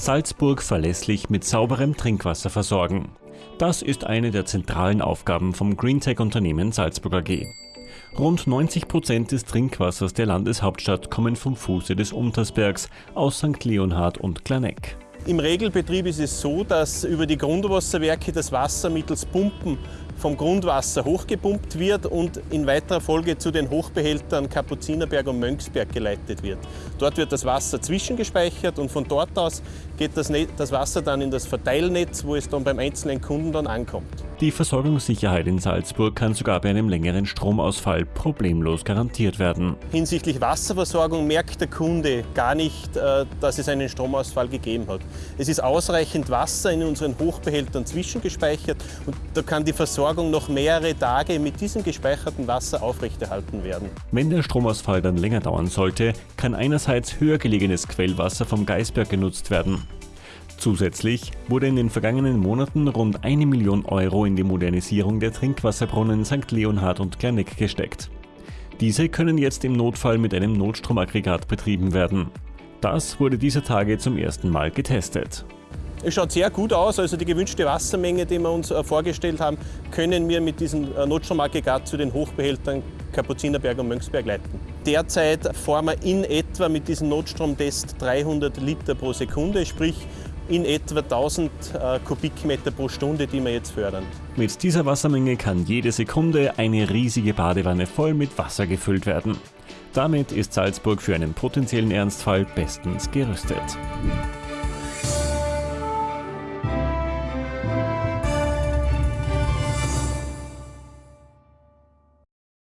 Salzburg verlässlich mit sauberem Trinkwasser versorgen. Das ist eine der zentralen Aufgaben vom Greentech-Unternehmen Salzburg AG. Rund 90 Prozent des Trinkwassers der Landeshauptstadt kommen vom Fuße des Untersbergs aus St. Leonhard und Klaneck. Im Regelbetrieb ist es so, dass über die Grundwasserwerke das Wasser mittels Pumpen vom Grundwasser hochgepumpt wird und in weiterer Folge zu den Hochbehältern Kapuzinerberg und Mönchsberg geleitet wird. Dort wird das Wasser zwischengespeichert und von dort aus geht das, das Wasser dann in das Verteilnetz, wo es dann beim einzelnen Kunden dann ankommt. Die Versorgungssicherheit in Salzburg kann sogar bei einem längeren Stromausfall problemlos garantiert werden. Hinsichtlich Wasserversorgung merkt der Kunde gar nicht, äh, dass es einen Stromausfall gegeben hat. Es ist ausreichend Wasser in unseren Hochbehältern zwischengespeichert und da kann die Versorgung noch mehrere Tage mit diesem gespeicherten Wasser aufrechterhalten werden. Wenn der Stromausfall dann länger dauern sollte, kann einerseits höher gelegenes Quellwasser vom Geisberg genutzt werden. Zusätzlich wurde in den vergangenen Monaten rund eine Million Euro in die Modernisierung der Trinkwasserbrunnen St. Leonhard und Klerneck gesteckt. Diese können jetzt im Notfall mit einem Notstromaggregat betrieben werden. Das wurde dieser Tage zum ersten Mal getestet. Es schaut sehr gut aus, also die gewünschte Wassermenge, die wir uns äh, vorgestellt haben, können wir mit diesem äh, Notstromaggregat zu den Hochbehältern Kapuzinerberg und Mönchsberg leiten. Derzeit fahren wir in etwa mit diesem Notstromtest 300 Liter pro Sekunde, sprich in etwa 1000 äh, Kubikmeter pro Stunde, die wir jetzt fördern. Mit dieser Wassermenge kann jede Sekunde eine riesige Badewanne voll mit Wasser gefüllt werden. Damit ist Salzburg für einen potenziellen Ernstfall bestens gerüstet.